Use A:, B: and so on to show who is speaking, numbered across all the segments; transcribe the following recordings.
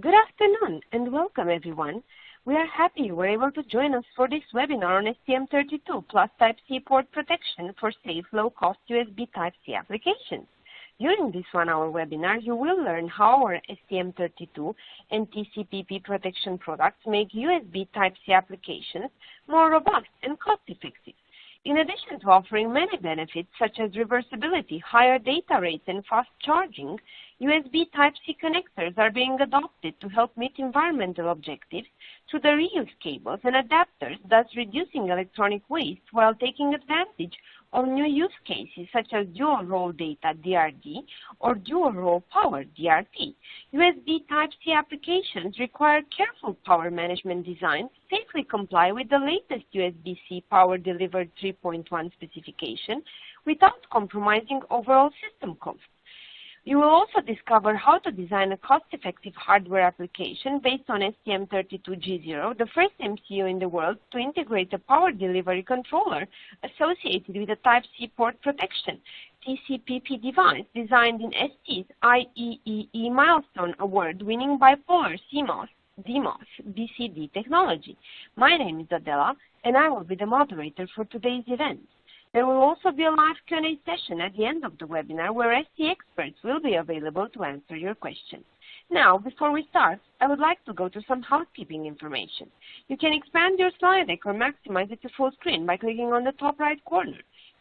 A: Good afternoon and welcome everyone. We are happy you were able to join us for this webinar on STM32 plus Type-C port protection for safe, low-cost USB Type-C applications. During this one-hour webinar, you will learn how our STM32 and TCPP protection products make USB Type-C applications more robust and cost-effective. In addition to offering many benefits such as reversibility, higher data rates, and fast charging, USB Type-C connectors are being adopted to help meet environmental objectives through the reuse cables and adapters, thus reducing electronic waste while taking advantage of new use cases such as dual-role data DRD or dual-role power DRP. USB Type-C applications require careful power management designs to safely comply with the latest USB-C power delivered 3.1 specification without compromising overall system cost. You will also discover how to design a cost-effective hardware application based on STM32G0, the first MCU in the world to integrate a power delivery controller associated with a Type-C port protection TCPP device designed in ST's IEEE milestone award-winning bipolar CMOS DMOS BCD technology. My name is Adela, and I will be the moderator for today's event. There will also be a live Q&A session at the end of the webinar where ST experts will be available to answer your questions. Now, before we start, I would like to go to some housekeeping information. You can expand your slide deck or maximize it to full screen by clicking on the top right corner.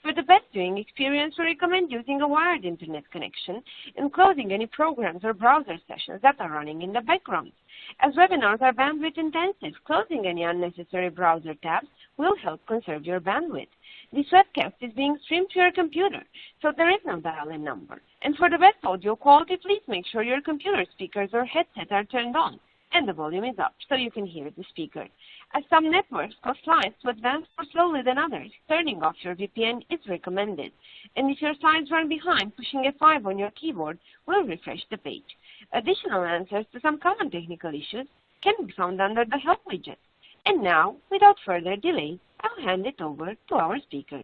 A: For the best viewing experience, we recommend using a wired internet connection and closing any programs or browser sessions that are running in the background. As webinars are bandwidth intensive, closing any unnecessary browser tabs will help conserve your bandwidth. This webcast is being streamed to your computer, so there is no dial-in number. And for the best audio quality, please make sure your computer speakers or headset are turned on and the volume is up so you can hear the speaker. As some networks cause slides to advance more slowly than others, turning off your VPN is recommended. And if your slides run behind, pushing F5 on your keyboard will refresh the page. Additional answers to some common technical issues can be found under the Help widget. And now, without further delay, I'll hand it over to our speaker.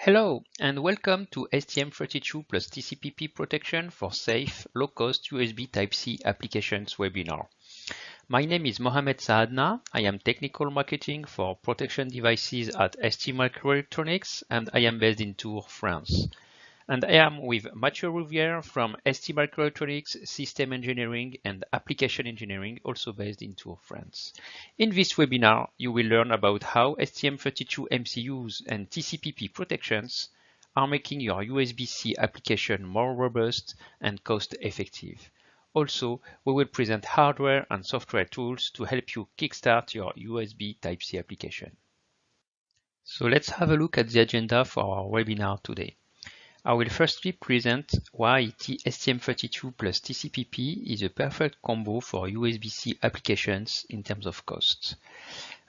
B: Hello and welcome to STM32 plus TCPP protection for safe, low-cost USB Type-C applications webinar. My name is Mohamed Saadna. I am technical marketing for protection devices at ST Microelectronics and I am based in Tours, France and I am with Mathieu Rouvière from ST Microelectronics System Engineering and Application Engineering, also based in Tours, France. In this webinar, you will learn about how STM32 MCUs and TCPP protections are making your USB-C application more robust and cost-effective. Also, we will present hardware and software tools to help you kickstart your USB Type-C application. So let's have a look at the agenda for our webinar today. I will firstly present why STM32 plus TCPP is a perfect combo for USB-C applications in terms of cost.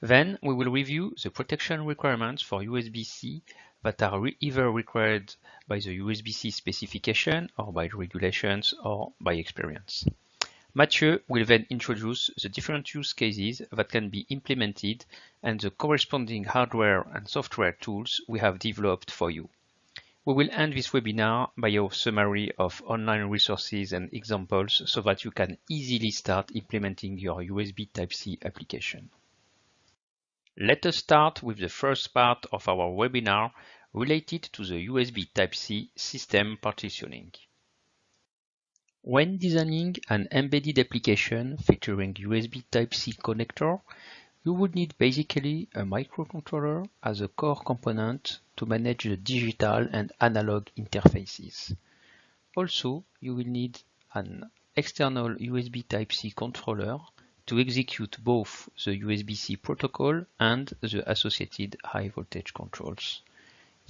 B: Then we will review the protection requirements for USB-C that are re either required by the USB-C specification or by regulations or by experience. Mathieu will then introduce the different use cases that can be implemented and the corresponding hardware and software tools we have developed for you. We will end this webinar by a summary of online resources and examples so that you can easily start implementing your USB Type-C application. Let us start with the first part of our webinar related to the USB Type-C system partitioning. When designing an embedded application featuring USB Type-C connector, you would need basically a microcontroller as a core component to manage the digital and analog interfaces. Also, you will need an external USB Type-C controller to execute both the USB-C protocol and the associated high voltage controls.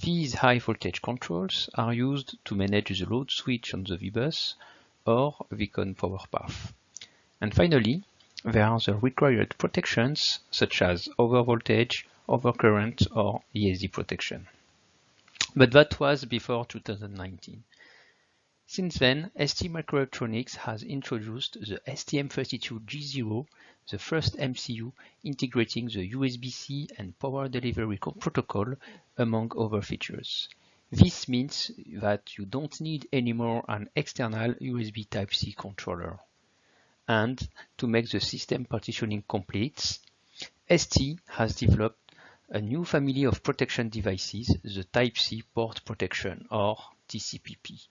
B: These high voltage controls are used to manage the load switch on the VBus or VCONN power path. And finally, there are the required protections such as overvoltage, overcurrent or ESD protection. But that was before 2019. Since then, ST Microelectronics has introduced the STM32G0, the first MCU integrating the USB-C and power delivery protocol among other features. This means that you don't need anymore an external USB Type-C controller. And to make the system partitioning complete, ST has developed a new family of protection devices, the Type-C port protection or TCPP.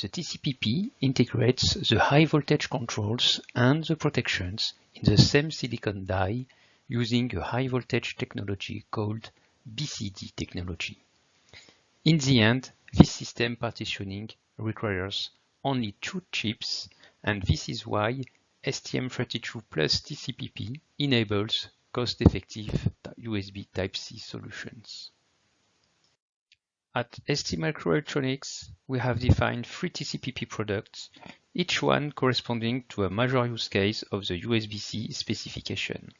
B: The TCPP integrates the high voltage controls and the protections in the same silicon die using a high voltage technology called BCD technology. In the end, this system partitioning requires only two chips and this is why STM32 plus TCPP enables cost-effective USB Type-C solutions. At STMicroelectronics, we have defined three TCPP products, each one corresponding to a major use case of the USB-C specification,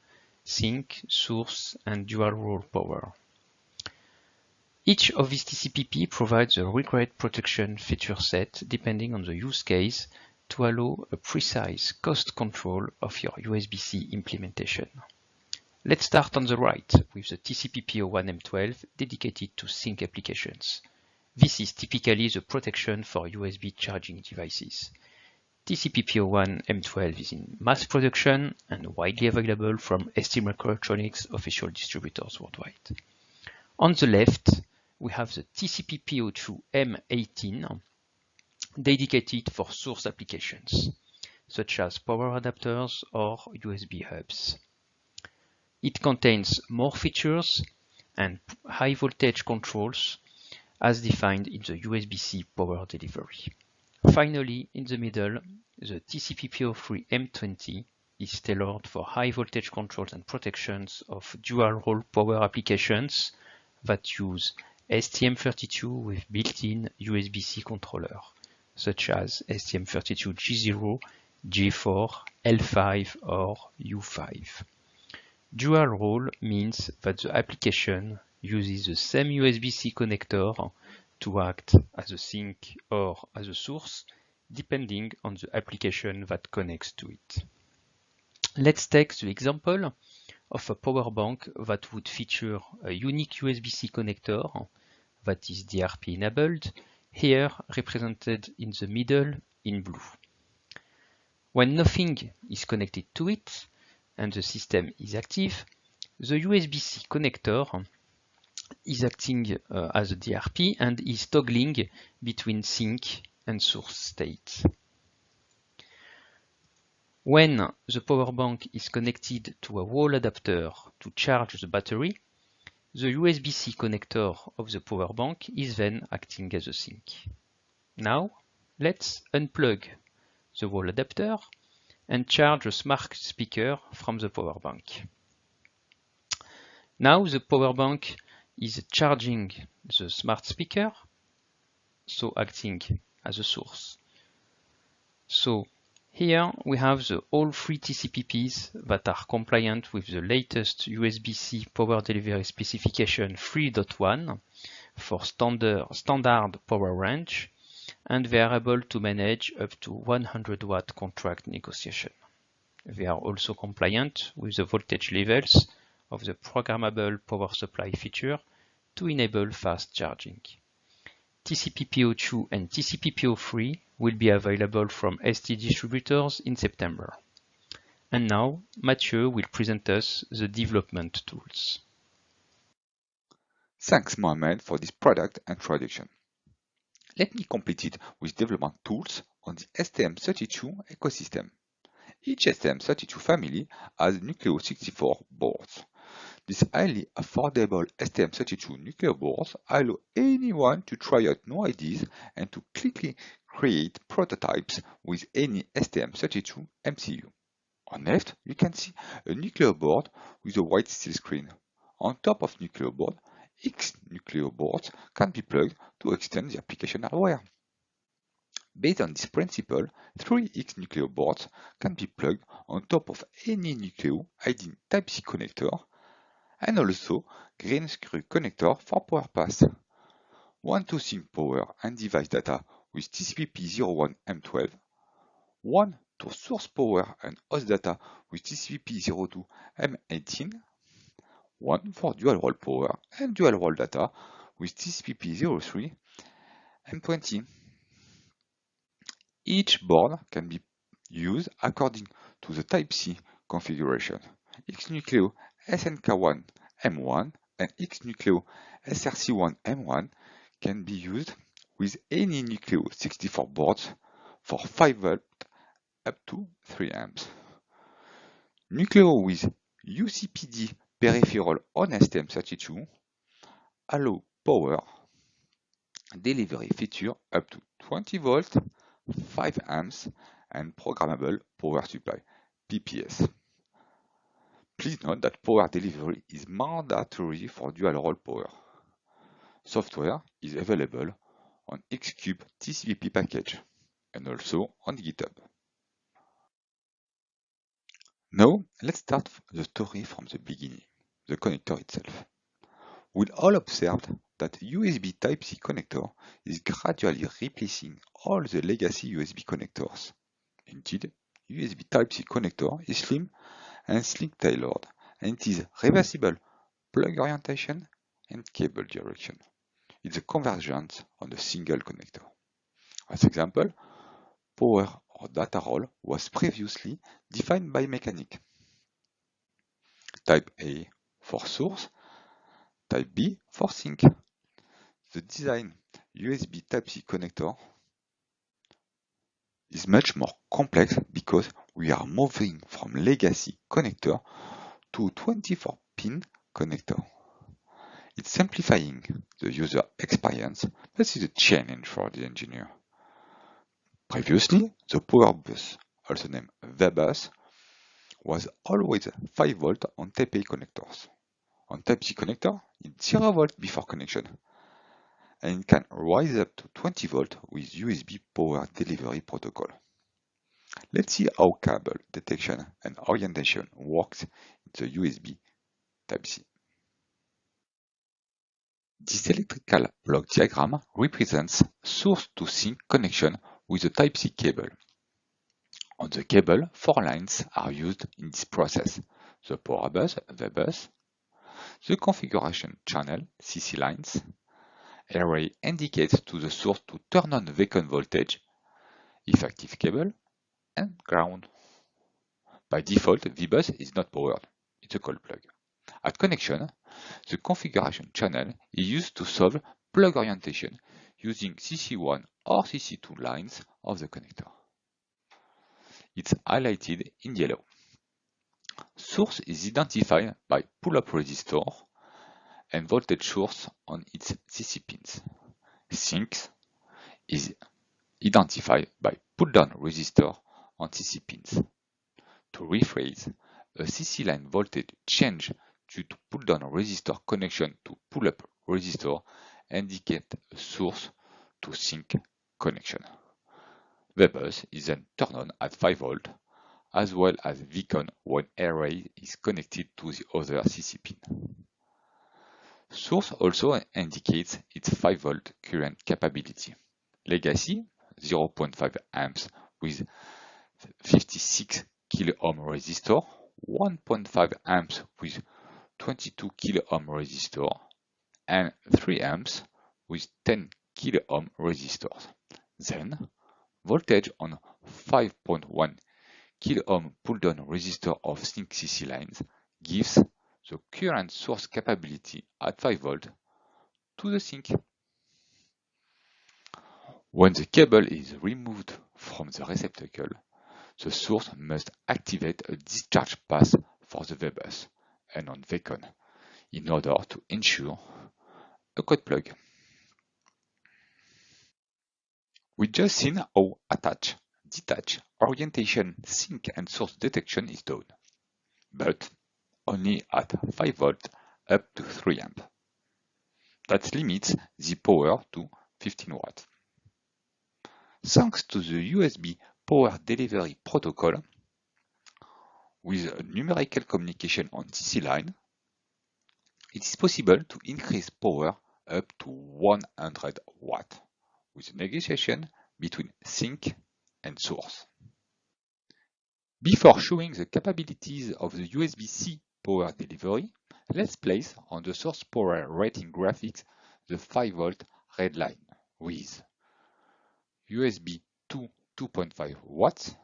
B: sink, source, and dual-role power. Each of these TCPP provides a required protection feature set depending on the use case to allow a precise cost control of your USB-C implementation. Let's start on the right with the TCP-P01M12 dedicated to sink applications. This is typically the protection for USB charging devices. TCP-P01M12 is in mass production and widely available from STMicroelectronics official distributors worldwide. On the left, we have the TCP-P02M18 dedicated for source applications, such as power adapters or USB hubs. It contains more features and high voltage controls as defined in the USB-C power delivery. Finally, in the middle, the TCP-P03M20 is tailored for high voltage controls and protections of dual-role power applications that use STM32 with built-in USB-C controller, such as STM32G0, G4, L5 or U5. Dual role means that the application uses the same USB-C connector to act as a sink or as a source, depending on the application that connects to it. Let's take the example of a power bank that would feature a unique USB-C connector that is DRP enabled, here represented in the middle in blue. When nothing is connected to it, and the system is active, the USB-C connector is acting uh, as a DRP and is toggling between sink and source state. When the power bank is connected to a wall adapter to charge the battery, the USB-C connector of the power bank is then acting as a sink. Now, let's unplug the wall adapter and charge a smart speaker from the power bank. Now the power bank is charging the smart speaker, so acting as a source. So here we have the all three TCPPs that are compliant with the latest USB-C power delivery specification 3.1 for standard, standard power range and they are able to manage up to 100 watt contract negotiation. They are also compliant with the voltage levels of the programmable power supply feature to enable fast charging. TCP-P02 and TCP-P03 will be available from ST distributors in September. And now Mathieu will present us the development tools.
C: Thanks Mohamed for this product introduction. Let me complete it with development tools on the STM32 ecosystem. Each STM32 family has Nucleo 64 boards. These highly affordable STM32 Nucleo boards allow anyone to try out new ideas and to quickly create prototypes with any STM32 MCU. On left, you can see a Nucleo board with a white steel screen. On top of Nucleo board, X Nucleo boards can be plugged to extend the application hardware. Based on this principle, three X Nucleo boards can be plugged on top of any Nucleo ID Type-C connector and also green screw connector for power pass. One to sink power and device data with TCP/P01M12, one to source power and host data with TCP/P02M18, one for dual role power and dual role data with TCP/P03 M20. Each board can be used according to the Type-C configuration. X-Nucleo SNK1 M1 and X-Nucleo SRC1 M1 can be used with any Nucleo 64 boards for 5 V up to 3 amps. Nucleo with UCPD peripheral on STM32 allow power delivery feature up to 20 volt, 5 amps and programmable power supply PPS. Please note that power delivery is mandatory for dual role power. Software is available on Xcube TCP package and also on GitHub. Now, let's start the story from the beginning, the connector itself. We all observed that USB Type-C connector is gradually replacing all the legacy USB connectors. Indeed, USB Type-C connector is slim and sleek tailored, and it is reversible plug orientation and cable direction. It's a convergence on a single connector. As example, power or data role was previously defined by mechanic. Type A for source, Type B for sink. The design USB Type-C connector is much more complex because we are moving from legacy connector to 24-pin connector. It's simplifying the user experience, but is a challenge for the engineer. Previously, the power bus, also named VBus, was always 5 volt on Type A connectors. On Type C connector, it's 0 volt before connection, and can rise up to 20 volt with USB power delivery protocol. Let's see how cable detection and orientation works in the USB Type-C. This electrical block diagram represents source to sink connection with the Type-C cable. On the cable, four lines are used in this process. The power bus, the bus, the configuration channel, CC lines, array indicates to the source to turn on the voltage, if active cable, and ground. By default, VBus is not powered. It's a cold plug. At connection, the configuration channel is used to solve plug orientation using CC1 or CC2 lines of the connector. It's highlighted in yellow. Source is identified by pull-up resistor and voltage source on its CC pins. Sinks is identified by pull-down resistor on CC pins. To rephrase, a CC line voltage change due to pull-down resistor connection to pull-up resistor indicate a source to sink connection. VBus is then turned on at 5 volt as well as VCONN when array is connected to the other CC pin. Source also indicates its 5 volt current capability. Legacy 0.5 amps with 56 kilo ohm resistor, 1.5 amps with 22 kilo ohm resistor, and 3 amps with 10 kilo ohm resistors. Then, voltage on 5.1 kilo ohm pull-down resistor of sink CC lines gives the current source capability at 5 volt to the sink. When the cable is removed from the receptacle, the source must activate a discharge path for the VBus and on VCONN in order to ensure a cold plug. We just seen how attach, detach, orientation, sink and source detection is done, but only at 5 volt up to 3 amp. That limits the power to 15 watt. Thanks to the USB power delivery protocol with numerical communication on CC line, it is possible to increase power up to 100 watt with negotiation between sink and source. Before showing the capabilities of the USB-C power delivery, let's place on the source power rating graphics the 5 volt red line with USB 2 2.5 watts,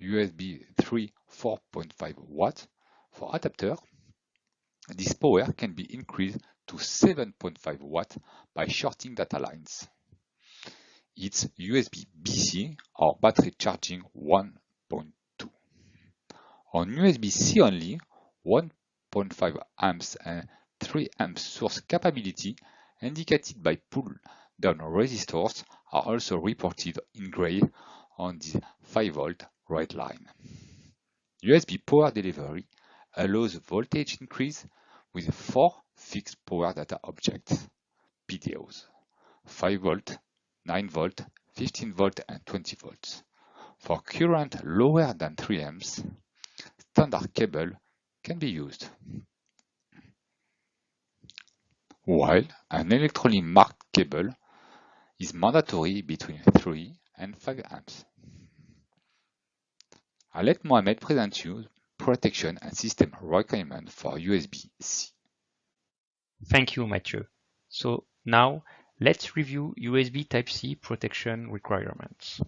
C: USB 3 4.5 watts. For adapter, this power can be increased to 7.5 watt by shorting data lines. It's USB-BC or battery charging 1.2. On USB-C only, 1.5 amps and 3 amps source capability indicated by pull-down resistors are also reported in gray on the 5 volt red line. USB power delivery allows voltage increase with four fixed power data objects, PDOs, 5 volt, 9 volt, 15 volt and 20 volts. For current lower than 3 amps, standard cable can be used. While an electronically marked cable is mandatory between 3 and 5 amps. I'll let Mohamed present you protection and system requirement for USB-C.
B: Thank you, Mathieu. So now let's review USB Type-C protection requirements.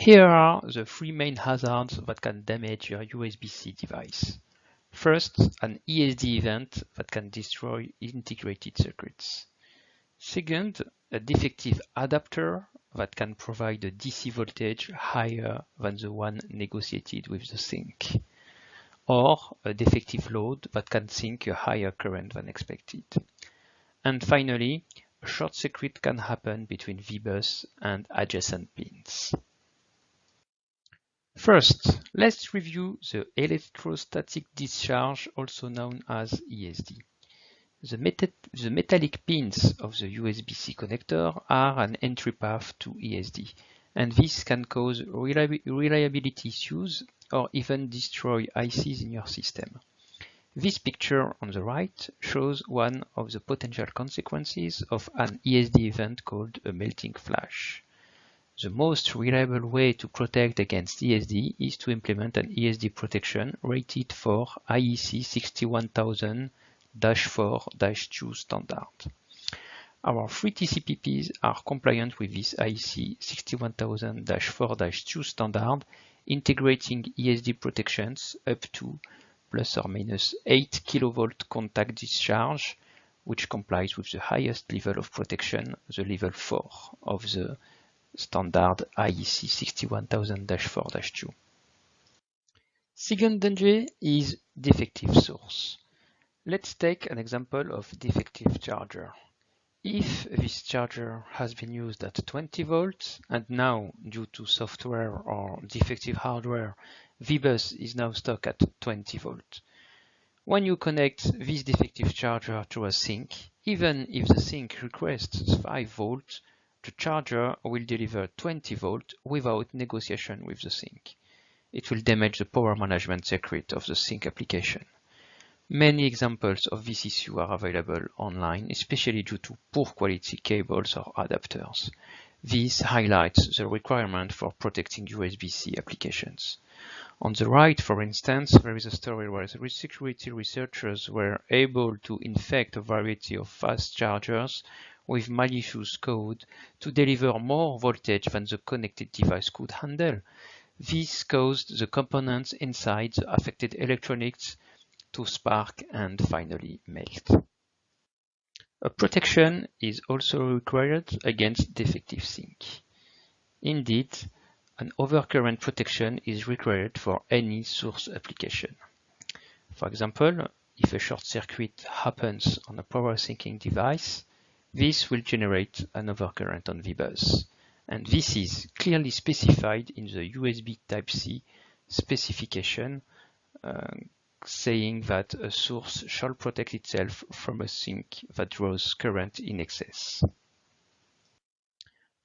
B: Here are the three main hazards that can damage your USB-C device. First, an ESD event that can destroy integrated circuits. Second, a defective adapter that can provide a DC voltage higher than the one negotiated with the sink, or a defective load that can sink a higher current than expected. And finally, a short circuit can happen between VBus and adjacent pins. First, let's review the electrostatic discharge, also known as ESD. The, the, metallic pins of the USB-C connector are an entry path to ESD, and this can cause reliability issues or even destroy ICs in your system. This picture on the right shows one of the potential consequences of an ESD event called a melting flash. The most reliable way to protect against ESD is to implement an ESD protection rated for IEC 61000 4-2 standard. Our three TCPPs are compliant with this IEC 61000-4-2 standard, integrating ESD protections up to plus or minus 8 kV contact discharge, which complies with the highest level of protection, the level 4 of the standard IEC 61000-4-2. Second danger is defective source. Let's take an example of defective charger. If this charger has been used at 20 volts and now due to software or defective hardware, VBus is now stuck at 20 volts. When you connect this defective charger to a sink, even if the sink requests 5 volts, the charger will deliver 20 volts without negotiation with the sink. It will damage the power management circuit of the sink application. Many examples of this issue are available online, especially due to poor quality cables or adapters. This highlights the requirement for protecting USB-C applications. On the right, for instance, there is a story where security researchers were able to infect a variety of fast chargers with malicious code to deliver more voltage than the connected device could handle. This caused the components inside the affected electronics to spark and finally melt. A protection is also required against defective sink. Indeed, an overcurrent protection is required for any source application. For example, if a short circuit happens on a power sinking device, this will generate an overcurrent on VBus. And this is clearly specified in the USB Type-C specification uh, saying that a source shall protect itself from a sink that draws current in excess.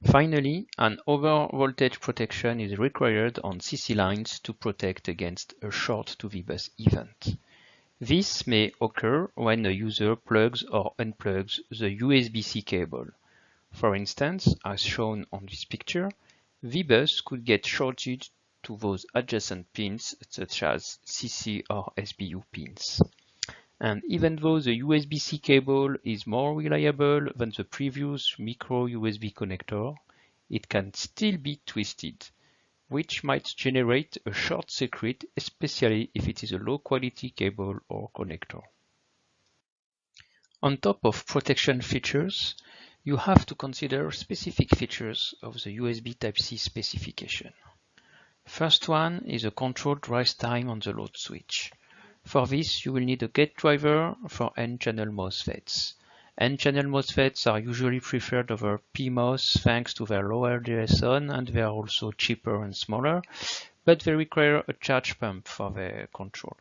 B: Finally, an overvoltage protection is required on CC lines to protect against a short to VBus event. This may occur when a user plugs or unplugs the USB-C cable. For instance, as shown on this picture, VBus could get shorted to those adjacent pins such as CC or SBU pins. And even though the USB-C cable is more reliable than the previous micro USB connector, it can still be twisted, which might generate a short circuit, especially if it is a low quality cable or connector. On top of protection features, you have to consider specific features of the USB Type-C specification. First one is a controlled rise time on the load switch. For this, you will need a gate driver for N-channel MOSFETs. N-channel MOSFETs are usually preferred over PMOS thanks to their lower DSON and they are also cheaper and smaller, but they require a charge pump for their control.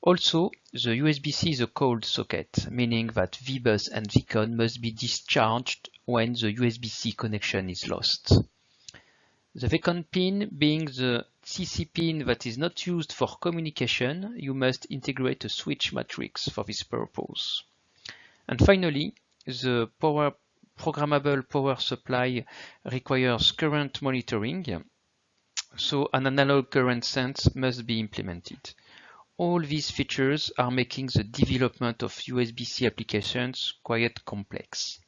B: Also, the USB-C is a cold socket, meaning that VBus and VCONN must be discharged when the USB-C connection is lost. The VCONN pin being the CC pin that is not used for communication, you must integrate a switch matrix for this purpose. And finally, the power programmable power supply requires current monitoring, so an analog current sense must be implemented. All these features are making the development of USB-C applications quite complex.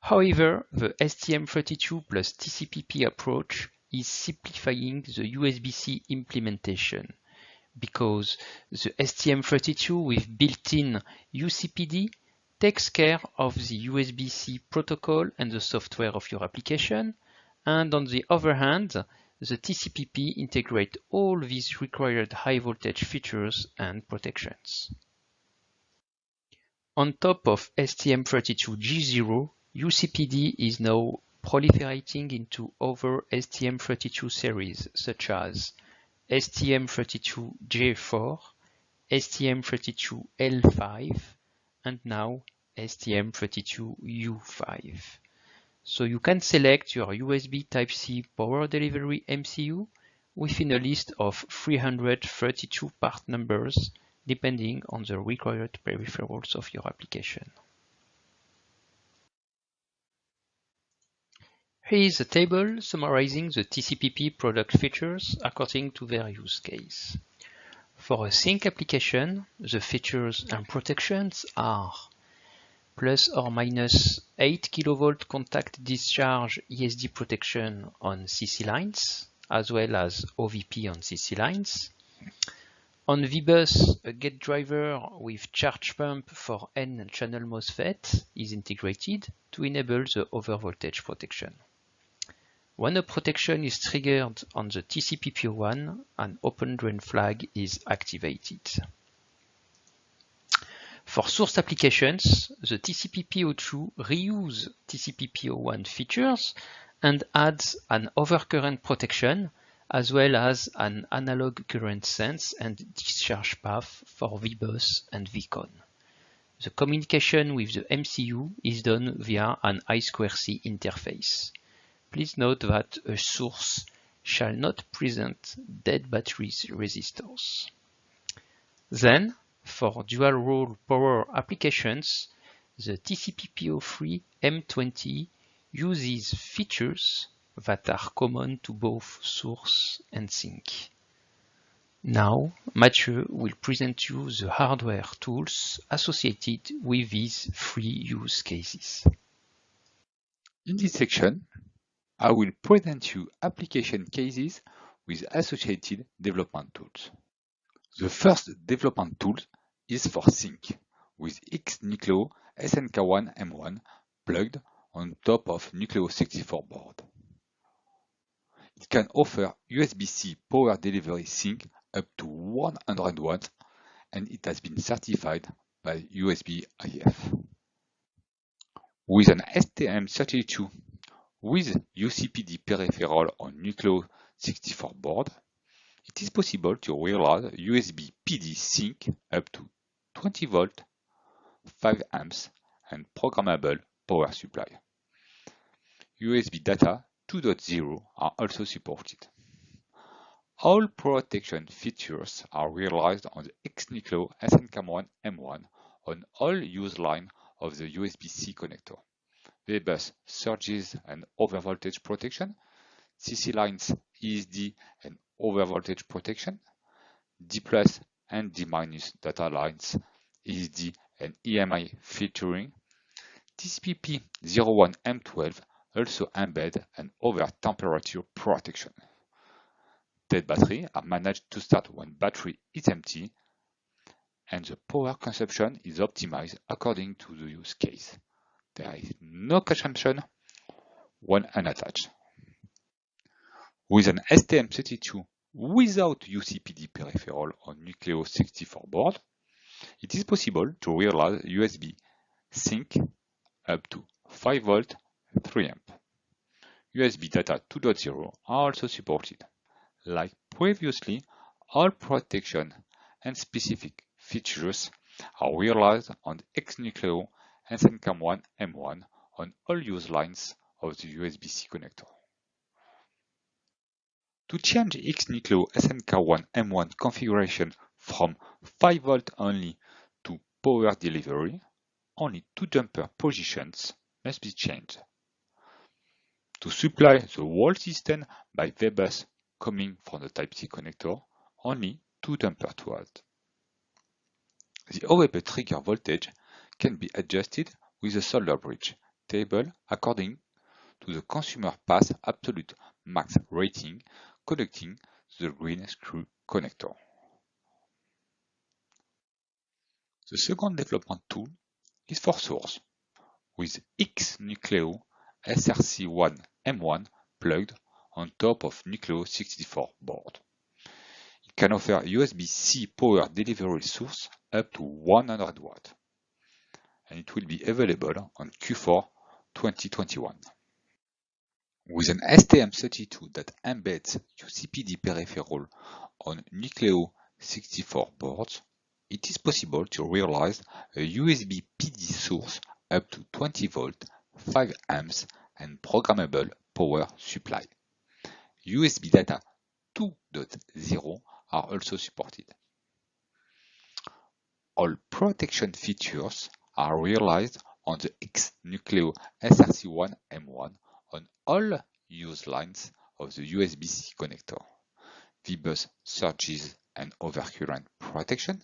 B: However, the STM32 plus TCPP approach is simplifying the USB-C implementation because the STM32 with built-in UCPD takes care of the USB-C protocol and the software of your application, and on the other hand, the TCPP integrate all these required high voltage features and protections. On top of STM32G0, UCPD is now proliferating into other STM32 series such as STM32G4, STM32L5, and now STM32U5. So you can select your USB Type-C power delivery MCU within a list of 332 part numbers depending on the required peripherals of your application. Here is a table summarizing the TCPP product features according to their use case. For a sink application, the features and protections are plus or minus 8 kV contact discharge ESD protection on CC lines, as well as OVP on CC lines. On VBus, a gate driver with charge pump for N-channel MOSFET is integrated to enable the overvoltage protection. When a protection is triggered on the TCP/P01, an open drain flag is activated. For source applications, the TCP/P02 reuse TCP/P01 features and adds an overcurrent protection as well as an analog current sense and discharge path for VBus and VCONN. The communication with the MCU is done via an I2C interface. Please note that a source shall not present dead battery resistors. Then, for dual-role power applications, the TCP/P03 M20 uses features that are common to both source and sink. Now, Mathieu will present you the hardware tools associated with these three use cases.
C: In this section, I will present you application cases with associated development tools. The first development tool is for sink with XNucleo SNK1 M1 plugged on top of Nucleo 64 board. It can offer USB-C power delivery sink up to 100 watts and it has been certified by USB IF. With an STM32 with UCPD peripheral on Nucleo 64 board, it is possible to realize USB PD sink up to 20 volt, 5 amps, and programmable power supply. USB data 2.0 are also supported. All protection features are realized on the XNucleo SNK1 M1 on all use line of the USB-C connector. VBus surges and overvoltage protection, CC lines ESD and overvoltage protection, D plus and D minus data lines, ESD and EMI filtering, TCP/P01M12 also embed an over temperature protection. Dead battery are managed to start when battery is empty and the power consumption is optimized according to the use case. There is no consumption when unattached. With an STM32 without UCPD peripheral on Nucleo 64 board, it is possible to realize USB sink up to 5 volt 3 amp. USB data 2.0 are also supported. Like previously, all protection and specific features are realized on the XNucleo SNK1 M1 on all use lines of the USB-C connector. To change XNucleo SNK1 M1 configuration from 5V only to power delivery, only two jumper positions must be changed. To supply the whole system by VBus coming from the Type-C connector, only two jumper to add. The OVP trigger voltage can be adjusted with a solder bridge table according to the consumer pass absolute max rating connecting the green screw connector. The second development tool is for source, with X-Nucleo SRC1 M1 plugged on top of Nucleo 64 board. It can offer USB-C power delivery source up to 100 watt, and it will be available on Q4 2021. With an STM32 that embeds UCPD peripheral on Nucleo 64 boards, it is possible to realize a USB PD source up to 20 volt, 5 amps and programmable power supply. USB data 2.0 are also supported. All protection features are realized on the X-Nucleo SRC1 M1 on all use lines of the USB-C connector. VBus surges and overcurrent protection,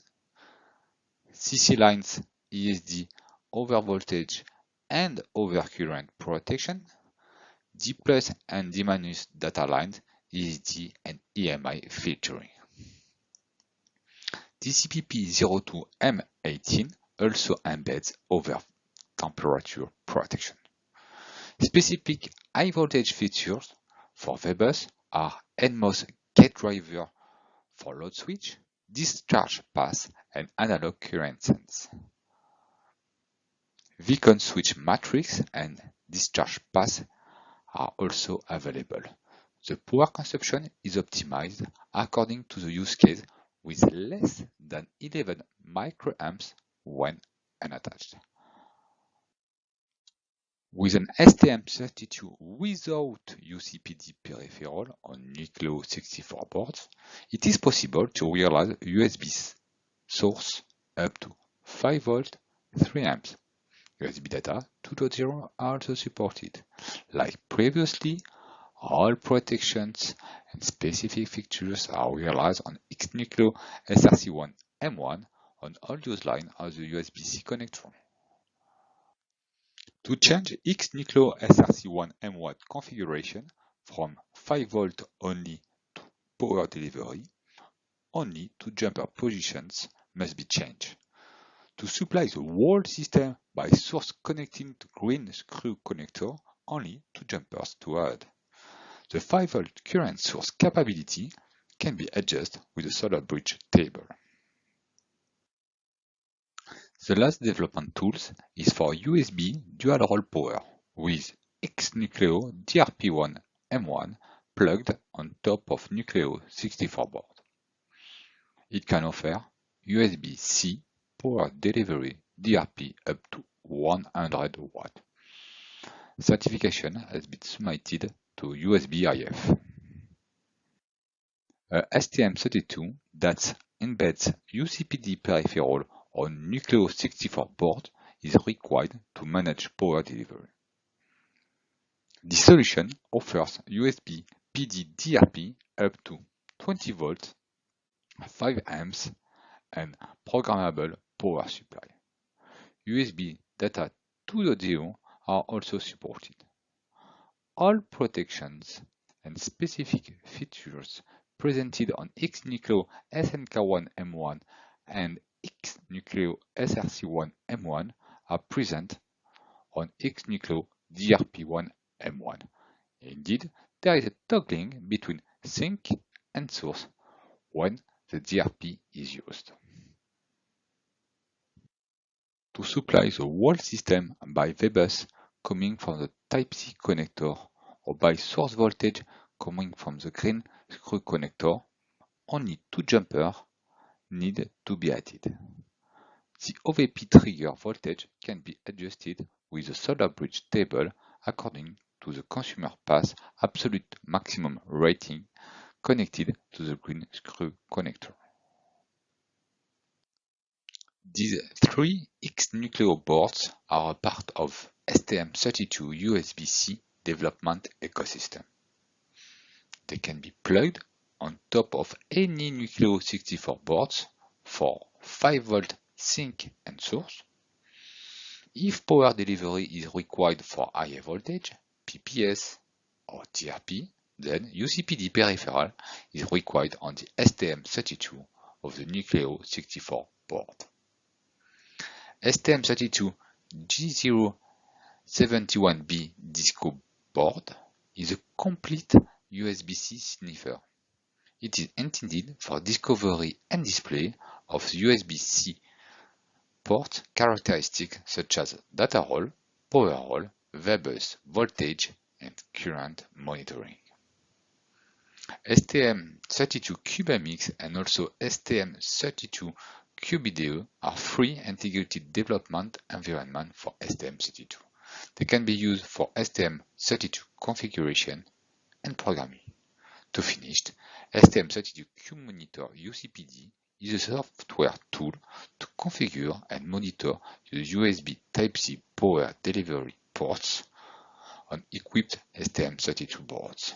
C: CC lines ESD overvoltage and overcurrent protection, D plus and D minus data lines ESD and EMI filtering. TCP/P02M18 also embeds over temperature protection. Specific high voltage features for VBus are NMOS gate driver for load switch, discharge path, and analog current sense. VCONN switch matrix and discharge path are also available. The power consumption is optimized according to the use case with less than 11 microamps when unattached. With an STM32 without UCPD peripheral on Nucleo 64 boards, it is possible to realize USB source up to 5 volt 3 amps. USB data 2.0 are also supported. Like previously, all protections and specific features are realized on XNucleo SRC1 M1 on all use line of the USB-C connector. To change XNucleo SRC1 M1 configuration from 5V only to power delivery, only two jumper positions must be changed. To supply the whole system by source connecting to green screw connector, only two jumpers to add. The 5V current source capability can be adjusted with a solder bridge table. The last development tools is for USB dual-role power with XNucleo DRP1 M1 plugged on top of Nucleo 64 board. It can offer USB-C power delivery DRP up to 100 watt. Certification has been submitted to USB IF. A STM32 that embeds UCPD peripheral on Nucleo 64 board is required to manage power delivery. The solution offers USB PD DRP up to 20 volts, 5 amps, and programmable power supply. USB data 2.0 are also supported. all protections and specific features presented on X-Nucleo SNK1M1 and X-Nucleo SRC1M1 are present on X-Nucleo DRP1M1. Indeed, there is a toggling between sink and source when the DRP is used. To supply the whole system by VBus coming from the Type-C connector or by source voltage coming from the green screw connector, only two jumpers need to be added. The OVP trigger voltage can be adjusted with the solder bridge table according to the consumer path absolute maximum rating connected to the green screw connector. These three X-Nucleo boards are a part of STM32 USB-C development ecosystem. They can be plugged on top of any Nucleo 64 boards for 5V sink and source. If power delivery is required for higher voltage, PPS or DRP, then UCPD peripheral is required on the STM32 of the Nucleo 64 board. STM32 G071B Disco board is a complete USB-C sniffer. It is intended for discovery and display of USB-C port characteristics such as data role, power role, VBus, voltage, and current monitoring. STM32 CubeMX and also STM32 CubeIDE are free integrated development environment for STM32. They can be used for STM32 configuration and programming. To finish, STM32 CubeMonitor UCPD is a software tool to configure and monitor the USB Type-C power delivery ports on equipped STM32 boards.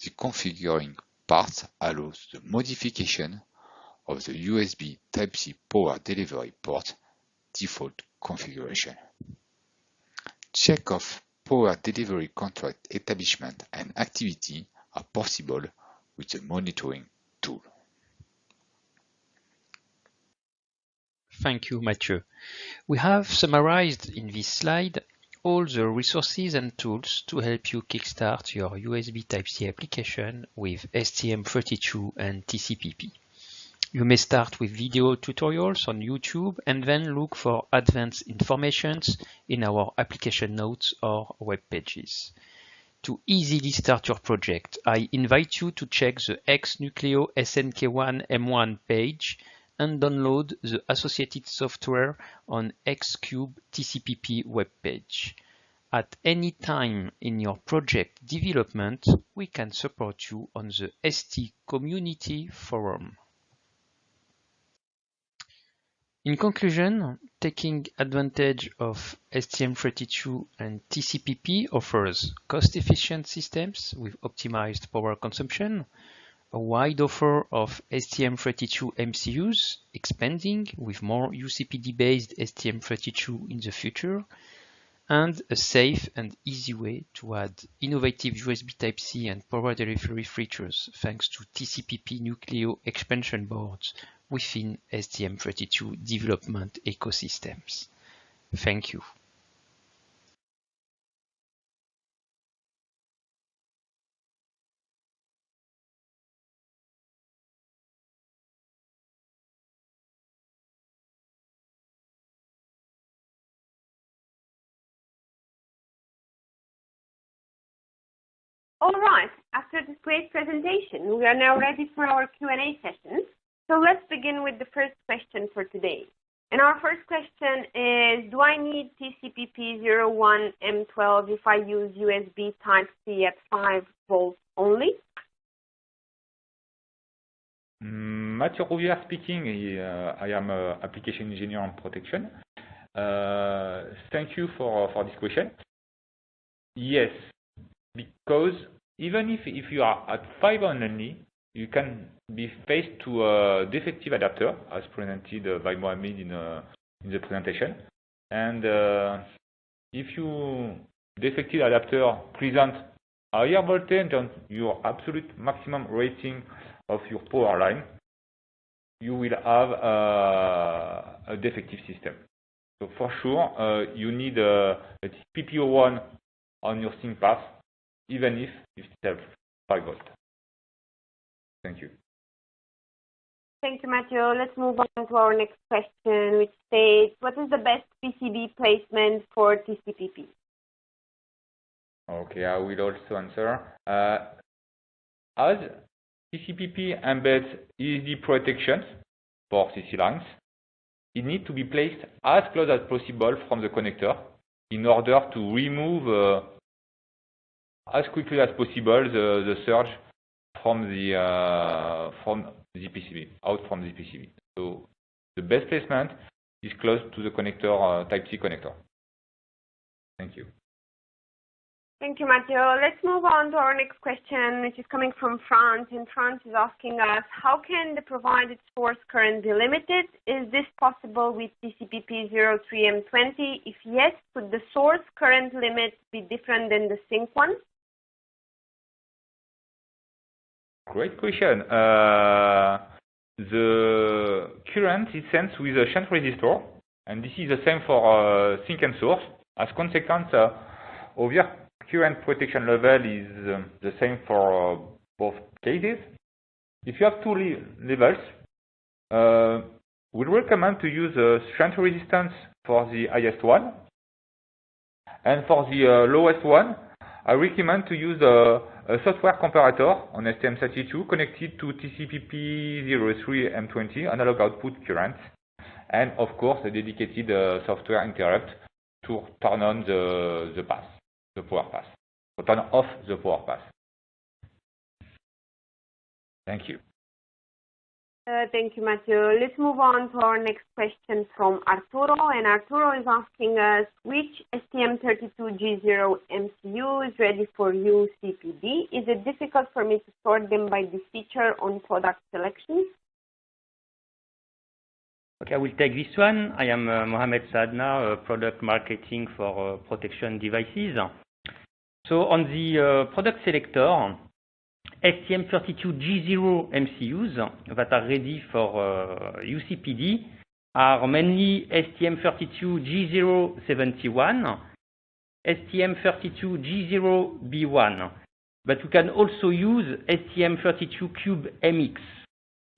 C: The configuring part allows the modification of the USB Type-C power delivery port default configuration. Check of power delivery contract establishment and activity are possible with the monitoring tool.
B: Thank you, Mathieu. We have summarized in this slide all the resources and tools to help you kickstart your USB Type-C application with STM32 and TCPP. You may start with video tutorials on YouTube and then look for advanced informations in our application notes or web pages. To easily start your project, I invite you to check the X-Nucleo SNK1 M1 page and download the associated software on Xcube TCPP webpage. At any time in your project development, we can support you on the ST Community Forum. In conclusion, taking advantage of STM32 and TCPP offers cost-efficient systems with optimized power consumption, a wide offer of STM32 MCUs, expanding with more UCPD-based STM32 in the future, and a safe and easy way to add innovative USB Type-C and power delivery features thanks to TCPP Nucleo expansion boards within STM32 development ecosystems. Thank you.
D: All right, after this great presentation, we are now ready for our Q&A session. So let's begin with the first question for today. And our first question is, do I need TCPP 01 M12 if I use USB Type-C at 5 volts only?
E: Mm, Mathieu Rouvière speaking. Uh, I am an application engineer on protection. Uh, thank you for, for this question. Yes, because even if, if you are at 5 only, you can be faced to a defective adapter, as presented uh, by Mohamed in, uh, in the presentation. And uh, if you defective adapter presents higher voltage than your absolute maximum rating of your power line, you will have a, a defective system. So for sure, uh, you need a, a PPO1 on your sink path, even if it's have 5 volt. Thank you.
D: Thank you, Matthew. Let's move on to our next question, which states, what is the best PCB placement for TCPP?
E: Okay, I will also answer. Uh, as TCPP embeds ESD protections for CC lines, it needs to be placed as close as possible from the connector in order to remove uh, as quickly as possible the, the surge from the uh, from the PCB, out from the PCB. So the best placement is close to the connector, uh, Type-C connector. Thank you.
D: Thank you, Matthew. Let's move on to our next question, which is coming from France. And France is asking us, how can the provided source current be limited? Is this possible with TCPP 03M20? If yes, could the source current limit be different than the sink one?
E: Great question. Uh, the current is sensed with a shunt resistor, and this is the same for uh, sink and source. As consequence, uh, over current protection level is um, the same for both cases. If you have two levels, uh, we recommend to use a shunt resistance for the highest one. And for the lowest one, I recommend to use a, a software comparator on STM32 connected to TCPP03M20 analog output current, and of course a dedicated uh, software interrupt to turn on the, the path the power pass, or turn off the power pass. Thank you.
D: Uh, thank you, Matthew. Let's move on to our next question from Arturo. And Arturo is asking us, which STM32G0 MCU is ready for UCPD? Is it difficult for me to sort them by this feature on product selection?
F: Okay, I will take this one. I am uh, Mohamed Sadna, uh, product marketing for uh, protection devices. So on the uh, product selector, STM32G0 MCUs that are ready for uh, UCPD are mainly STM32G071, STM32G0B1, but we can also use STM32Cube MX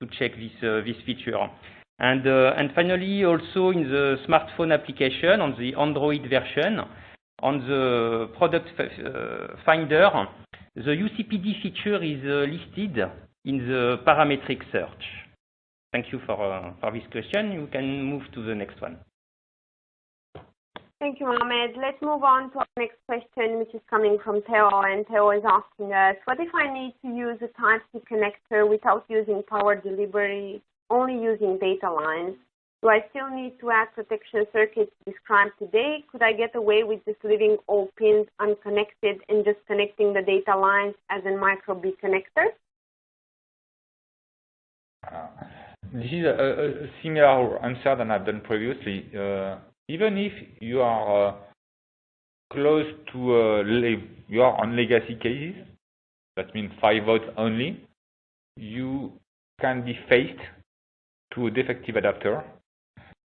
F: to check this, uh, this feature. And, uh, and finally, also in the smartphone application on the Android version, on the product uh, finder, the UCPD feature is uh, listed in the parametric search. Thank you for, uh, for this question. You can move to the next one.
D: Thank you, Mohamed. Let's move on to our next question, which is coming from Theo. And Theo is asking us, what if I need to use a Type-C connector without using power delivery, only using data lines? Do I still need to add protection circuits described today? Could I get away with just leaving all pins unconnected and just connecting the data lines as in micro B connector?
E: Uh, this is a, a, similar answer than I've done previously. Uh, even if you are uh, close to, uh, you are on legacy cases, that means 5 volts only, you can be faced to a defective adapter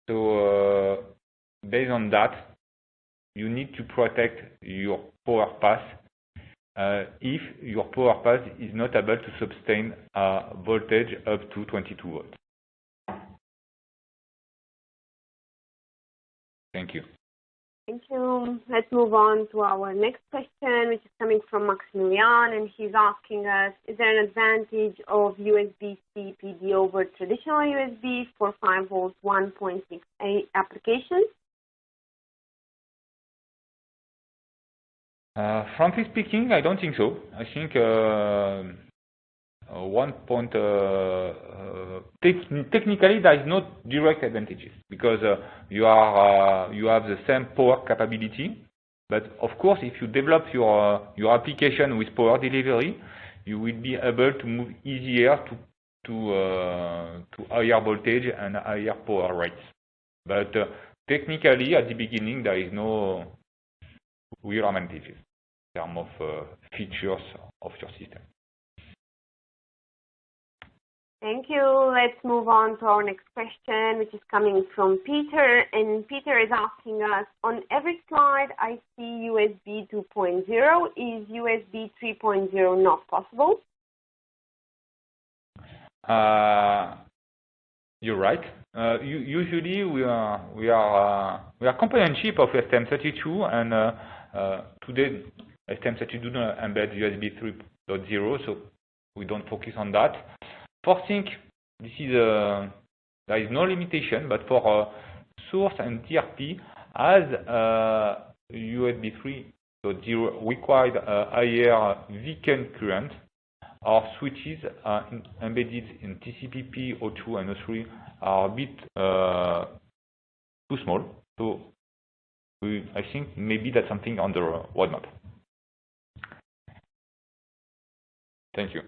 E: so uh, based on that, you need to protect your power path uh, if your power path is not able to sustain a voltage up to 22 volts. Thank you.
D: Thank you. Let's move on to our next question, which is coming from Maximilian, and he's asking us, is there an advantage of USB-C PD over traditional USB for 5 volt 1.6A applications?
E: Uh, frankly speaking, I don't think so. I think uh, one point, uh, uh, technically there is no direct advantages because you are you have the same power capability. But of course, if you develop your your application with power delivery, you will be able to move easier to to uh, to higher voltage and higher power rates. But uh, technically, at the beginning, there is no real advantages in terms of uh, features of your system.
D: Thank you. Let's move on to our next question, which is coming from Peter. And Peter is asking us, on every slide I see USB 2.0. Is USB 3.0 not possible?
E: Uh, you're right. Uh, usually we are we are uh, we are component chip of STM32, and uh, uh, today STM32 do not embed USB 3.0, so we don't focus on that. For sink, this is a, there is no limitation, but for uh, source and DRP, as uh, USB 3.0 required uh, higher beacon current, our switches are embedded in TCPP 02 and 03 are a bit uh, too small. So we, I think maybe that's something on the roadmap. Thank you.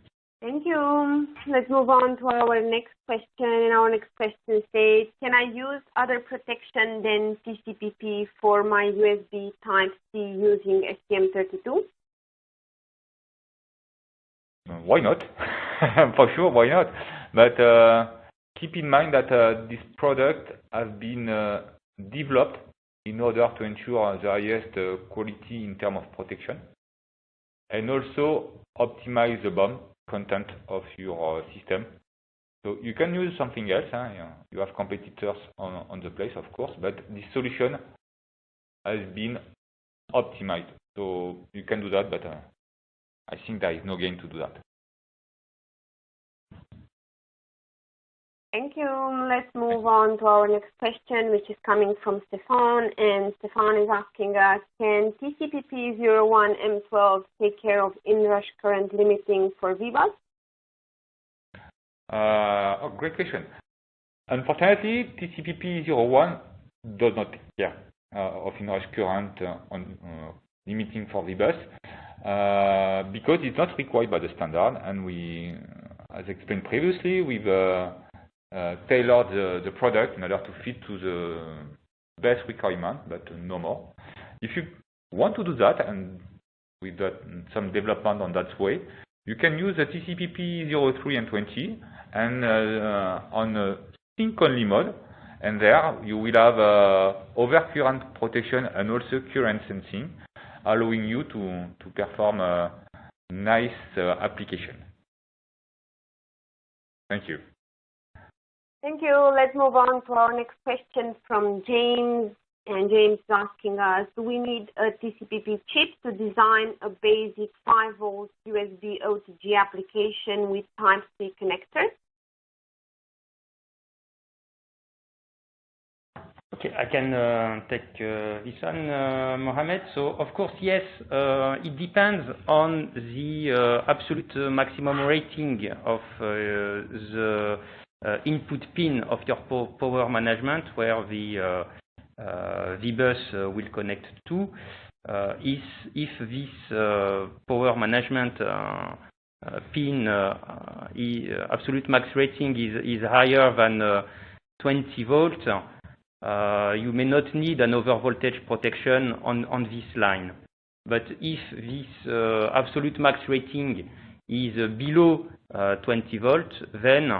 D: Thank you. Let's move on to our next question. And our next question says, can I use other protection than TCPP for my USB Type-C using STM32?
E: Why not? For sure, why not? But uh, keep in mind that uh, this product has been uh, developed in order to ensure the highest uh, quality in terms of protection and also optimize the BOM content of your uh, system. So you can use something else. Huh? You have competitors on, on the place, of course, but this solution has been optimized. So you can do that, but uh, I think there is no gain to do that.
D: Thank you. Let's move on to our next question, which is coming from Stefan. And Stefan is asking us, can TCPP 01 M12 take care of inrush current limiting for VBus?
E: Uh, oh, great question. Unfortunately, TCPP 01 does not take care uh, of inrush current uh, on, uh, limiting for VBus uh, because it's not required by the standard. And we, as explained previously, we've uh, uh, tailor the, product in order to fit to the best requirement, but no more. If you want to do that, and with that, some development on that way, you can use the TCPP 03 and 20 and uh, on a sink-only mode, and there you will have uh, overcurrent protection and also current sensing, allowing you to, perform a nice uh, application. Thank you.
D: Thank you. Let's move on to our next question from James. And James is asking us, do we need a TCPP chip to design a basic 5 volt USB OTG application with Type-C connector?
F: Okay, I can uh, take uh, this one, uh, Mohamed. So, of course, yes, uh, it depends on the uh, absolute maximum rating of uh, the uh, Uh, input pin of your power management, where the uh, uh, VBus uh, will connect to. Uh, if this power management pin absolute max rating is higher than 20 volts, you may not need an overvoltage protection on this line. But if this absolute max rating is below 20 volts, then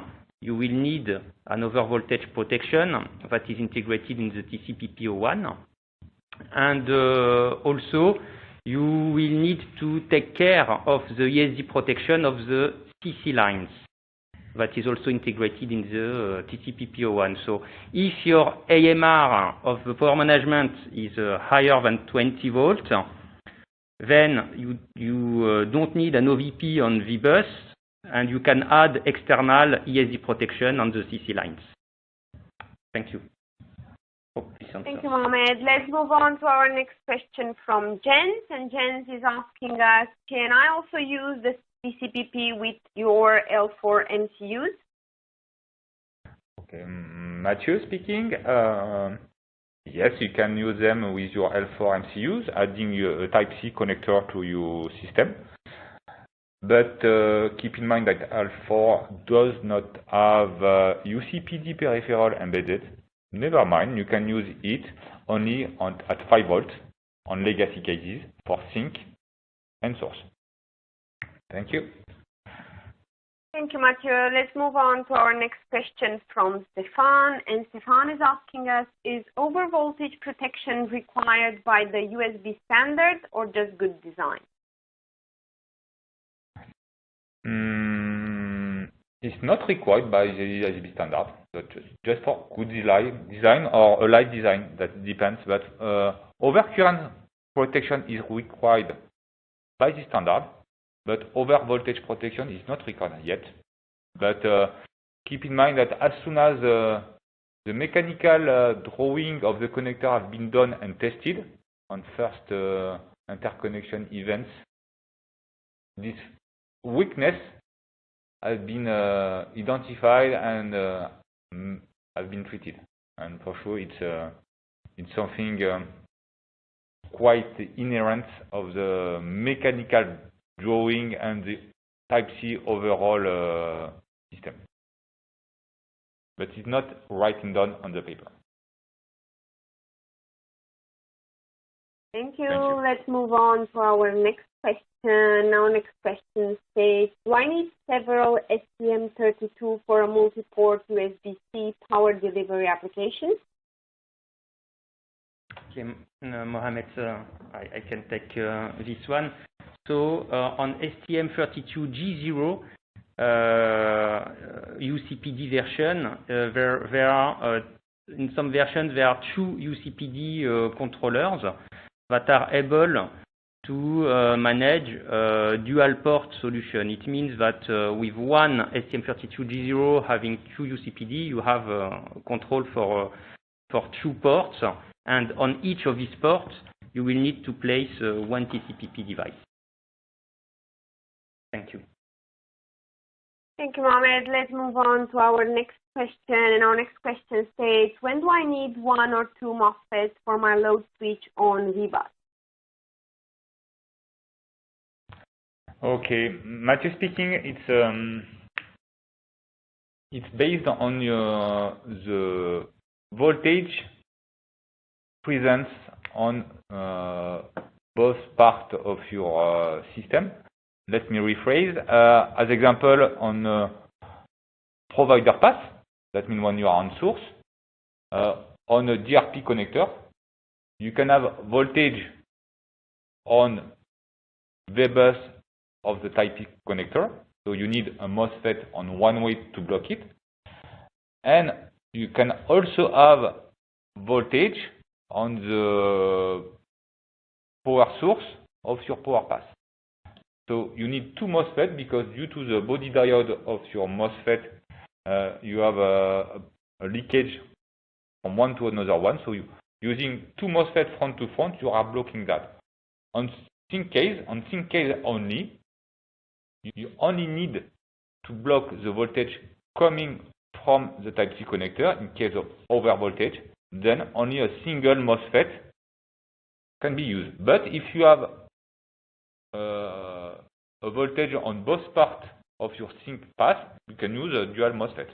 F: you will need an overvoltage protection that is integrated in the TCPP01. And uh, also, you will need to take care of the ESD protection of the CC lines that is also integrated in the uh, TCPP01. So if your AMR of the power management is uh, higher than 20 volts, then you, don't need an OVP on VBus and you can add external ESD protection on the CC lines. Thank you.
D: Thank you, Mohamed. Let's move on to our next question from Jens. And Jens is asking us, can I also use the TCPP with your L4 MCUs?
E: Okay, Mathieu speaking. Uh, yes, you can use them with your L4 MCUs, adding a Type-C connector to your system. But uh, keep in mind that L4 does not have uh, UCPD peripheral embedded. Never mind, you can use it only on, at 5 volts on legacy cases for sink and source. Thank you.
D: Thank you, Mathieu. Let's move on to our next question from Stefan. And Stefan is asking us, is overvoltage protection required by the USB standard or just good design?
E: Mm, it's not required by the USB standard, but just for good design or a light design, that depends. But uh, overcurrent protection is required by the standard but over voltage protection is not required yet. But uh, keep in mind that as soon as uh, the mechanical uh, drawing of the connector has been done and tested on first uh, interconnection events, this weakness has been uh, identified and uh, has been treated. And for sure, it's it's something um, quite inherent of the mechanical drawing and the Type-C overall uh, system. But it's not written down on the paper.
D: Thank you. Thank you. Let's move on to our next question. Our next question states, do I need several STM32 for a multi-port USB-C power delivery application?
F: Okay, uh, Mohamed, uh, I, I, can take uh, this one. So uh, on STM32G0 UCPD uh, version, uh, there, there are in some versions there are two UCPD controllers that are able to uh, manage uh, dual port solution. It means that uh, with one STM32G0 having two UCPD, you have control for, two ports, and on each of these ports, you will need to place one TCPP device. Thank you.
D: Thank you, Mohamed. Let's move on to our next question. And our next question states, when do I need one or two MOSFETs for my load switch on VBus?
E: Okay, Mathieu speaking. It's um, it's based on your, the voltage presence on uh, both parts of your uh, system. Let me rephrase. Uh, as example, on uh, provider path, that means when you are on source, uh, on a DRP connector, you can have voltage on the bus of the type connector. So you need a MOSFET on one way to block it. And you can also have voltage on the power source of your power path. So you need two MOSFET because due to the body diode of your MOSFET, uh, you have a, a, leakage from one to another one. So you, using two MOSFET front to front, you are blocking that. On sink case, on sink case only, you only need to block the voltage coming from the Type-C connector in case of over voltage. Then only a single MOSFET can be used. But if you have uh, a voltage on both parts of your sink path, you can use a dual MOSFET.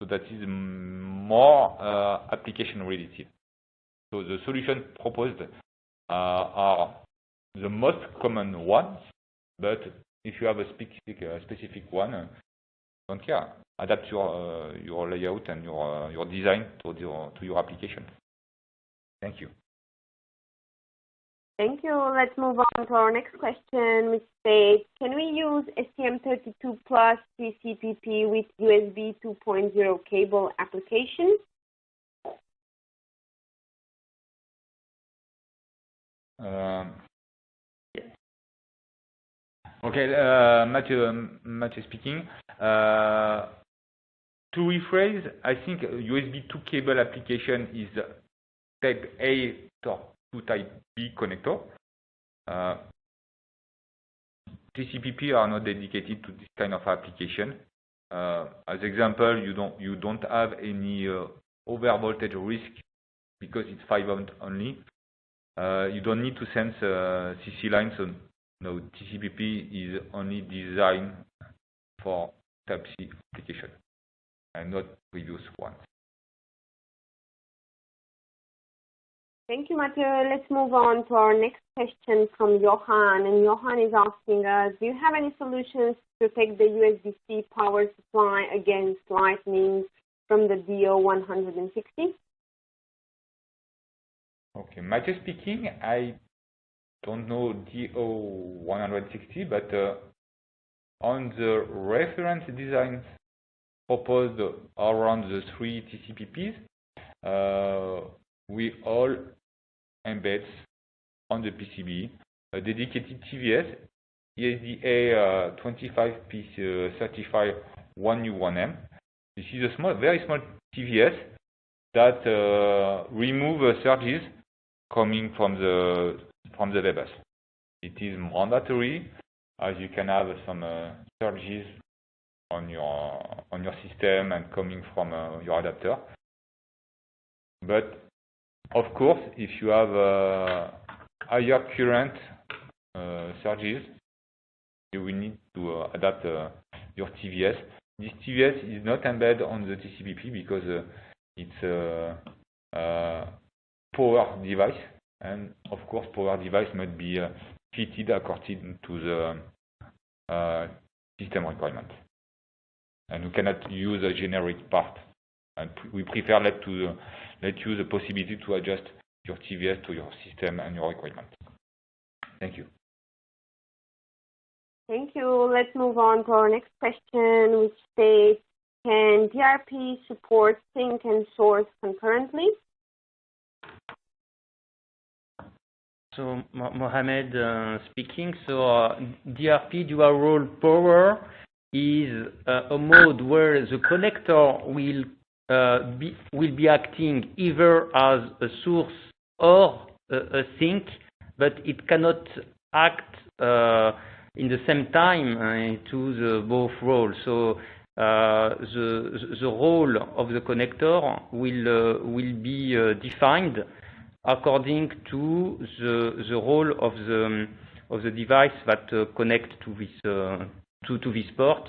E: So that is more uh, application related. So the solution proposed uh, are the most common ones, but if you have a specific, uh, specific one, uh, don't care. Adapt your uh, your layout and your your design to your to your application. Thank you.
D: Thank you. Let's move on to our next question, which states, can we use STM32 plus TCPP with USB 2.0 cable application?
E: Um, okay, uh, Mathieu, um, Mathieu speaking. Uh, to rephrase, I think USB 2 cable application is type A to type B connector. Uh, TCPP are not dedicated to this kind of application. Uh, as example, you don't you don't have any uh, over voltage risk because it's 5 volt only. Uh, you don't need to sense uh, CC lines. So no, TCPP is only designed for Type C application and not previous ones.
D: Thank you, Mathieu. Let's move on to our next question from Johan. And Johan is asking us, do you have any solutions to protect the USB-C power supply against lightning from the DO160?
E: Okay, Mathieu speaking. I don't know DO160, but uh, on the reference designs proposed around the three TCPPs, uh, we all embed on the PCB a dedicated TVS ESDA uh, 25P35 1U1M. This is a small, very small TVS that uh, remove uh, surges coming from the from the bus. It is mandatory as you can have some uh, surges on your on your system and coming from uh, your adapter. But of course, if you have uh, higher current uh, surges, you will need to uh, adapt uh, your TVS. This TVS is not embedded on the TCPP because uh, it's a, power device, and of course, power device must be fitted according to the system requirement. And we cannot use a generic part. And we prefer let to let you the possibility to adjust your TVS to your system and your requirement. Thank you.
D: Thank you. Let's move on to our next question, which states, can DRP support sink and source concurrently?
F: So Mohamed uh, speaking. So uh, DRP dual role power is uh, a mode where the connector will be, will be acting either as a source or a, sink, but it cannot act uh, in the same time uh, to the both roles. So the role of the connector will will be defined according to the, the role of the, of the device that uh, connect to this, uh, to, to this port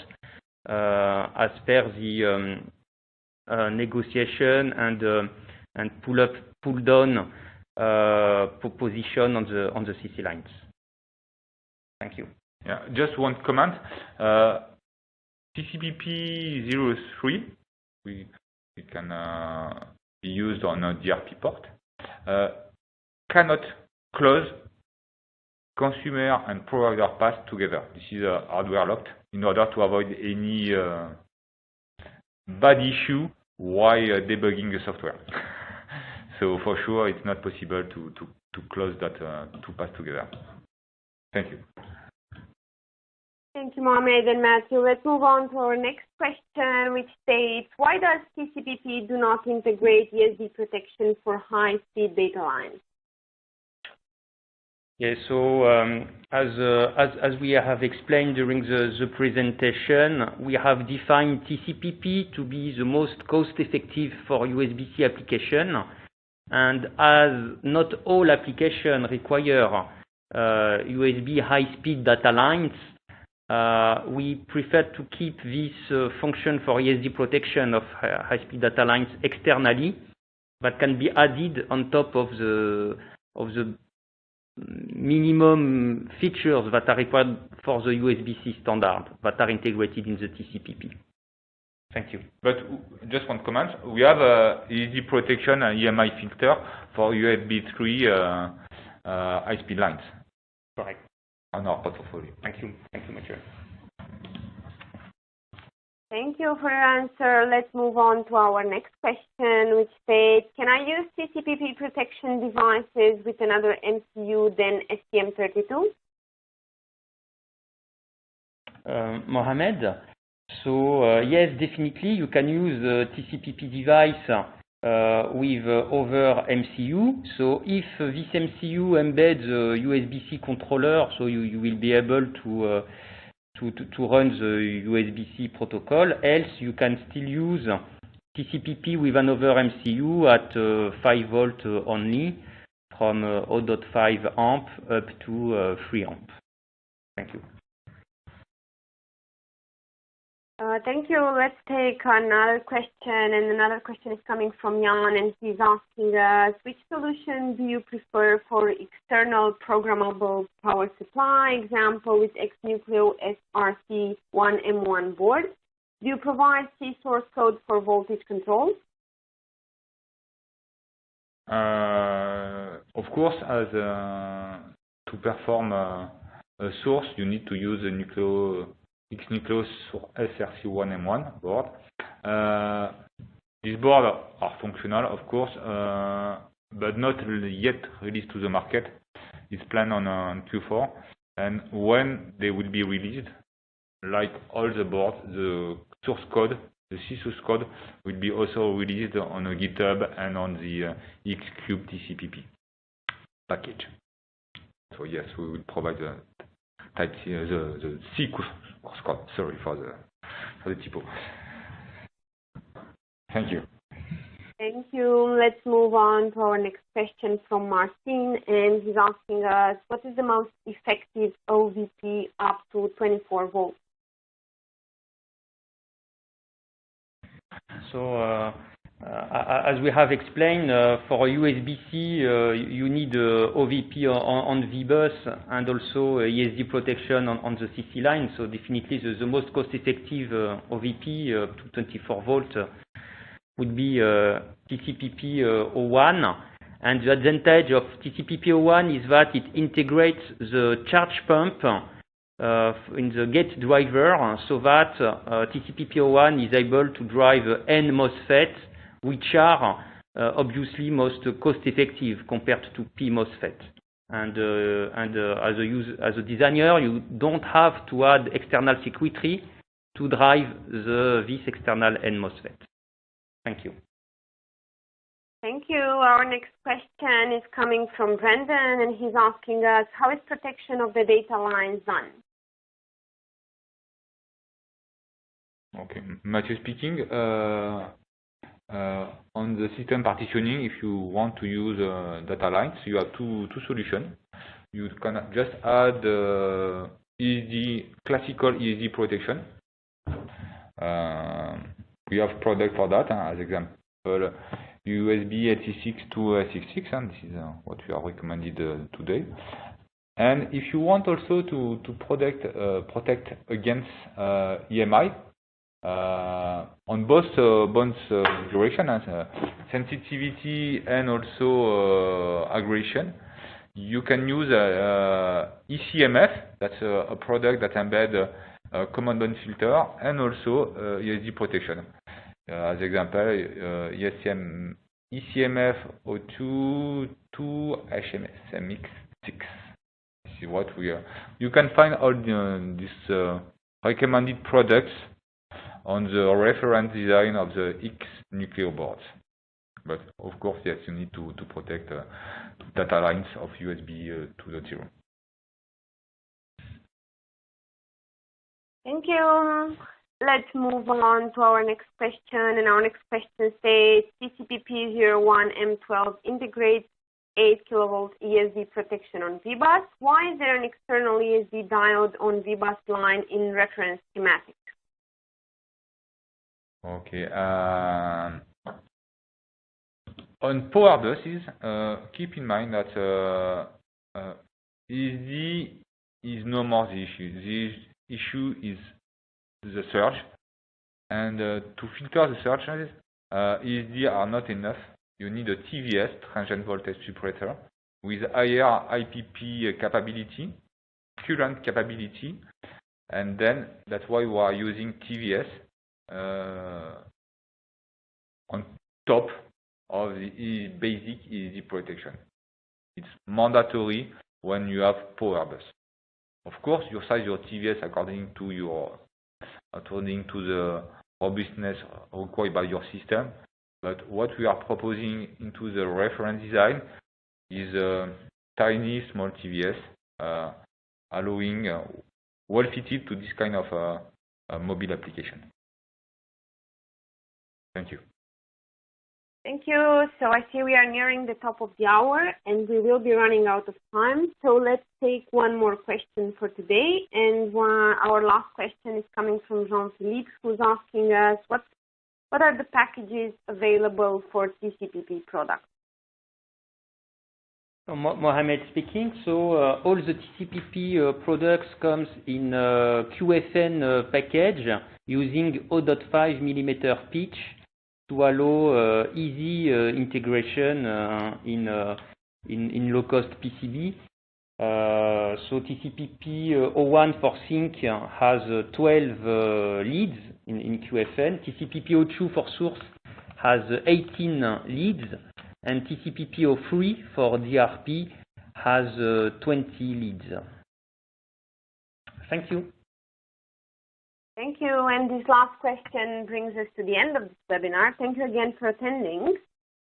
F: uh, as per the um, uh, negotiation and, uh, and pull up, pull down uh, position on the, on the CC lines. Thank you.
E: Yeah, just one comment. TCPP 03, we, we can be used on a DRP port. Uh, cannot close consumer and provider paths together. This is uh, hardware locked in order to avoid any uh, bad issue while uh, debugging the software. so for sure, it's not possible to, to, to close that uh, two paths together. Thank you.
D: Thank you, Mohamed and Matthew. Let's move on to our next question, which states, why does TCPP do not integrate ESD protection for high-speed data lines?
F: Um, as, uh, as, as we have explained during the, the presentation, we have defined TCPP to be the most cost-effective for USB-C application. And as not all applications require uh, USB high-speed data lines, uh, we prefer to keep this uh, function for ESD protection of high-speed data lines externally, but can be added on top of the of the minimum features that are required for the USB-C standard that are integrated in the TCPP.
E: Thank you. But just one comment. We have a ESD protection and EMI filter for USB 3 uh, uh, high-speed lines.
F: Correct
E: on our portfolio.
F: Thank you. Thank you, Mathieu.
D: Thank you for your answer. Let's move on to our next question, which states, can I use TCPP protection devices with another MCU than STM32?
F: Uh, Mohamed, so uh, yes, definitely you can use a TCPP device uh, with other MCU. So if this MCU embeds a USB-C controller, so you, you will be able to, uh, to, to, to, run the USB-C protocol. Else, you can still use TCPP with another MCU at uh, 5 volt uh, only, from uh, 0.5 amp up to uh, 3 amp. Thank you.
D: Uh, thank you. Let's take another question, and another question is coming from Jan, and he's asking us, which solution do you prefer for external programmable power supply, example with XNucleo SRC1M1 board? Do you provide C source code for voltage control?
E: Uh, of course, as uh, to perform uh, a source, you need to use a nucleo XNucleo SRC1M1 board. Uh, these boards are functional, of course, uh, but not yet released to the market. It's planned on, on Q4. And when they will be released, like all the boards, the source code, the C source code, will be also released on GitHub and on the uh, Xcube TCPP package. So yes, we will provide the type uh, the, the C course code. Sorry for the for the typo. Thank you.
D: Thank you. Let's move on to our next question from Martin, and he's asking us, what is the most effective OVP up to 24 volts?
F: So uh, Uh, as we have explained, uh, for USB-C, uh, you need uh, OVP on V-bus and also ESD protection on the CC line. So definitely the most cost-effective OVP to 24 volt would be TCPP01. And the advantage of TCPP01 is that it integrates the charge pump uh, in the gate driver so that uh, TCPP01 is able to drive N MOSFET which are uh, obviously most cost-effective compared to P MOSFET. And, uh, and uh, as, a use, as a designer, you don't have to add external circuitry to drive the, this external N MOSFET. Thank you.
D: Thank you. Our next question is coming from Brendan, and he's asking us, how is protection of the data lines done?
E: Okay, Mathieu speaking. Uh, on the system partitioning, if you want to use uh, data lines, you have two, two solutions. You can just add uh, ESD, classical ESD protection. we have product for that, as example, USB 86 to 66, and this is what we are recommended today. And if you want also to, to protect, uh, protect against uh, EMI, uh, Uh, on both uh, both uh, duration and uh, sensitivity and also uh, aggregation. You can use ECMF, that's a product that embed a common band filter and also ESD protection. As example, ECM, ECMF 02 to HMSMX6. This is what we are. You can find all the, these recommended products on the reference design of the X Nucleo boards. But of course, yes, you need to, to protect uh, data lines of USB uh, 2.0.
D: Thank you. Let's move on to our next question. And our next question says TCPP01M12 integrates 8 kilovolt ESD protection on VBus. Why is there an external ESD diode on VBus line in reference schematic?
E: Okay. Um, on power buses, uh, keep in mind that uh, uh, ESD is no more the issue. The issue is the surge. And to filter the surges, ESD are not enough. You need a TVS, transient voltage separator, with higher IPP capability, current capability, and then that's why we are using TVS uh, on top of the basic ESD protection. It's mandatory when you have power bus. Of course, you size your TVS according to your according to the robustness required by your system. But what we are proposing into the reference design is a tiny small TVS uh, allowing uh, well fitted to this kind of uh, mobile application. Thank you.
D: Thank you. So I see we are nearing the top of the hour and we will be running out of time. So let's take one more question for today. And one, our last question is coming from Jean-Philippe, who's asking us what, what are the packages available for TCPP products?
F: Mohamed speaking. So uh, all the TCPP uh, products comes in uh, QFN uh, package using 0.5 millimeter pitch to allow uh, easy uh, integration uh, in, uh, low-cost PCB. Uh, so TCPP uh, 01 for sink has 12 leads in, QFN. TCPP02 for source has 18 leads, and TCP/IP 03 for DRP has 20 leads. Thank you.
D: Thank you. And this last question brings us to the end of this webinar. Thank you again for attending.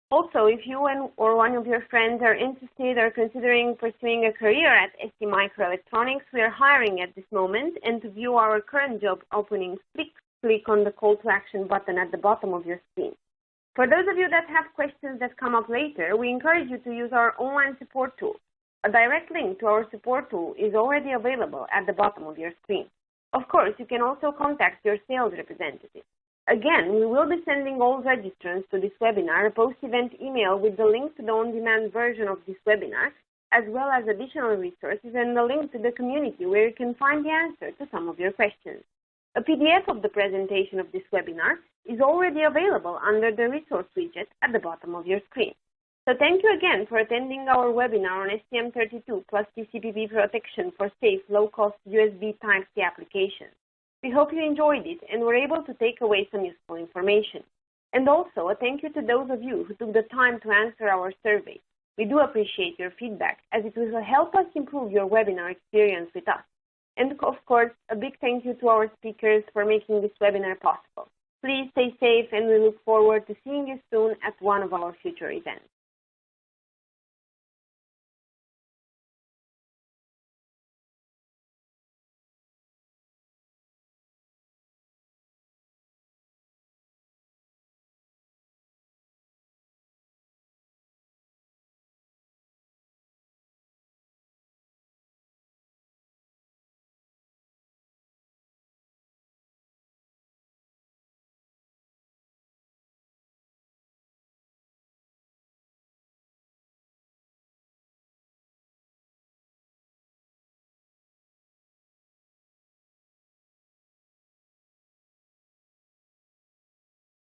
D: Also, if you and or one of your friends are interested or considering pursuing a career at ST Microelectronics, we are hiring at this moment. And to view our current job openings, please click on the call to action button at the bottom of your screen. For those of you that have questions that come up later, we encourage you to use our online support tool. A direct link to our support tool is already available at the bottom of your screen. Of course, you can also contact your sales representative. Again, we will be sending all registrants to this webinar a post-event email with the link to the on-demand version of this webinar, as well as additional resources and the link to the community where you can find the answer to some of your questions. A PDF of the presentation of this webinar is already available under the resource widget at the bottom of your screen. So thank you again for attending our webinar on STM32 plus TCPP protection for safe, low-cost USB Type-C applications. We hope you enjoyed it and were able to take away some useful information. And also a thank you to those of you who took the time to answer our survey. We do appreciate your feedback as it will help us improve your webinar experience with us. And of course, a big thank you to our speakers for making this webinar possible. Please stay safe and we look forward to seeing you soon at one of our future events.